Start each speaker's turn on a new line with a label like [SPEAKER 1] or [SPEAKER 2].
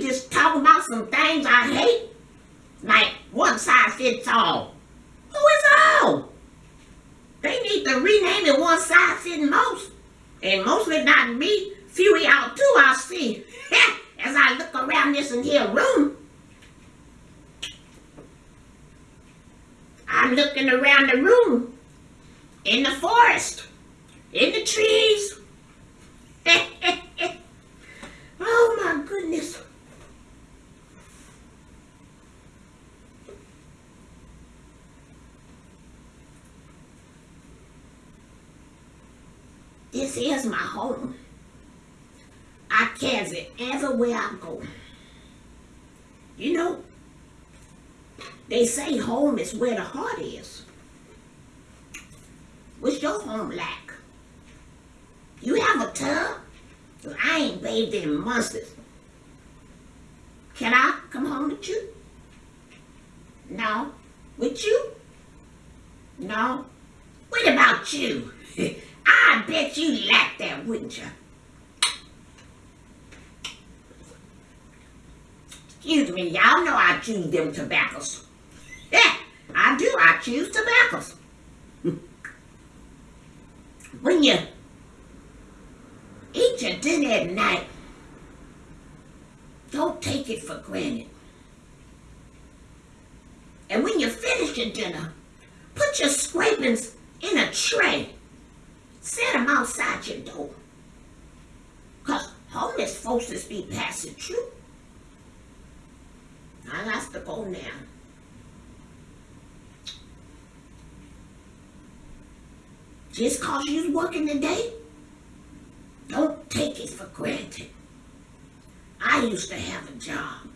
[SPEAKER 1] just talking about some things I hate? Like one size fits all. Who is all? They need to rename it one size fits most. And mostly not me. Of y'all too, I see. As I look around this in here room. I'm looking around the room. In the forest. In the trees. This is my home. I carry it everywhere I go. You know, they say home is where the heart is. What's your home like? You have a tub? I ain't bathed in months. Can I come home with you? No. With you? No. What about you? I bet you like that, wouldn't you? Excuse me, y'all know I choose them tobaccos. Yeah, I do. I choose tobaccos. when you eat your dinner at night, don't take it for granted. And when you finish your dinner, put your scrapings in a tray. Set them outside your door. Because homeless folks just be passing through. I got to go now. Just cause you're working today, don't take it for granted. I used to have a job.